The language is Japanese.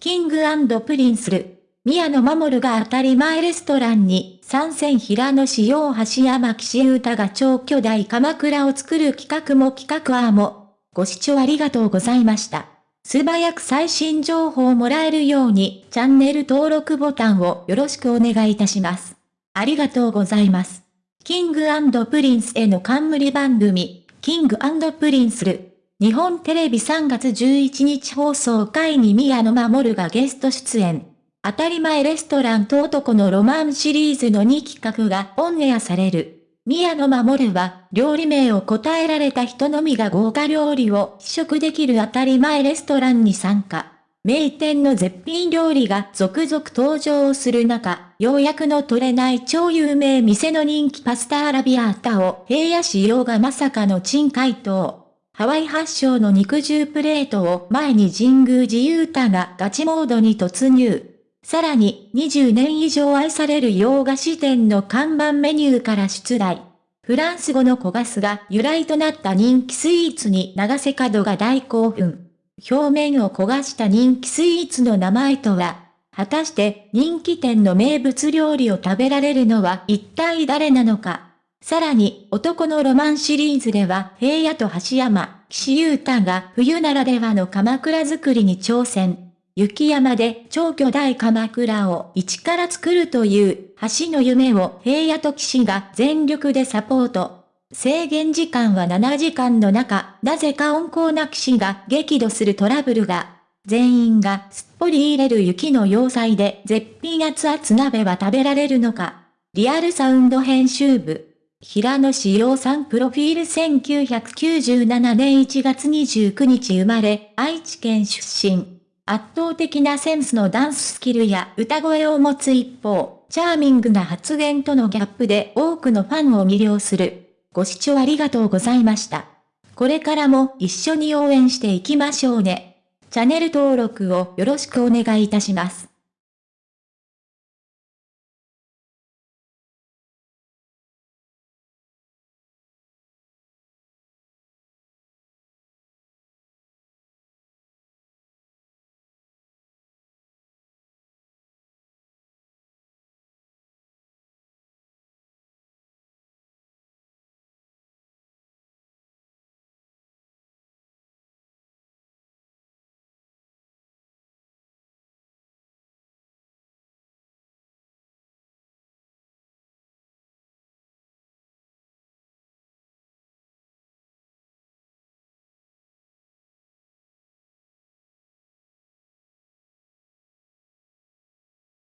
キングプリンスル。宮野守が当たり前レストランに参戦平野志陽橋山岸優太が超巨大鎌倉を作る企画も企画アーも。ご視聴ありがとうございました。素早く最新情報をもらえるようにチャンネル登録ボタンをよろしくお願いいたします。ありがとうございます。キングプリンスへの冠番組、キングプリンスル。日本テレビ3月11日放送会に宮野守がゲスト出演。当たり前レストランと男のロマンシリーズの2企画がオンエアされる。宮野守は、料理名を答えられた人のみが豪華料理を試食できる当たり前レストランに参加。名店の絶品料理が続々登場する中、ようやくの取れない超有名店の人気パスタアラビアータを平野仕様がまさかの珍回答。ハワイ発祥の肉汁プレートを前に神宮寺勇太がガチモードに突入。さらに20年以上愛される洋菓子店の看板メニューから出題。フランス語の小ガスが由来となった人気スイーツに長瀬角が大興奮。表面を焦がした人気スイーツの名前とは、果たして人気店の名物料理を食べられるのは一体誰なのか。さらに、男のロマンシリーズでは、平野と橋山、岸優太が冬ならではの鎌倉作りに挑戦。雪山で超巨大鎌倉を一から作るという橋の夢を平野と岸が全力でサポート。制限時間は7時間の中、なぜか温厚な岸が激怒するトラブルが。全員がすっぽり入れる雪の要塞で絶品熱々鍋は食べられるのか。リアルサウンド編集部。平野志陽さんプロフィール1997年1月29日生まれ、愛知県出身。圧倒的なセンスのダンススキルや歌声を持つ一方、チャーミングな発言とのギャップで多くのファンを魅了する。ご視聴ありがとうございました。これからも一緒に応援していきましょうね。チャンネル登録をよろしくお願いいたします。